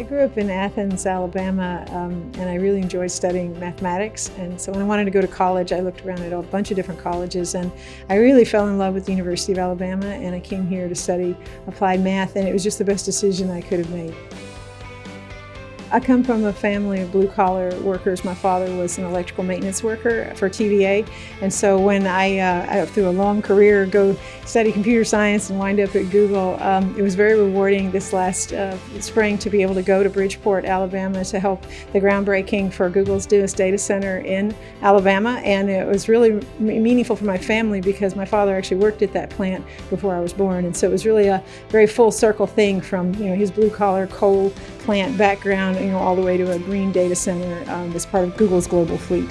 I grew up in Athens, Alabama, um, and I really enjoyed studying mathematics. And so when I wanted to go to college, I looked around at a bunch of different colleges, and I really fell in love with the University of Alabama, and I came here to study applied math, and it was just the best decision I could have made. I come from a family of blue-collar workers. My father was an electrical maintenance worker for TVA, and so when I, uh, through a long career, go study computer science and wind up at Google, um, it was very rewarding this last uh, spring to be able to go to Bridgeport, Alabama to help the groundbreaking for Google's newest data center in Alabama, and it was really meaningful for my family because my father actually worked at that plant before I was born, and so it was really a very full circle thing from you know his blue-collar coal plant background you know, all the way to a green data center um, as part of Google's global fleet.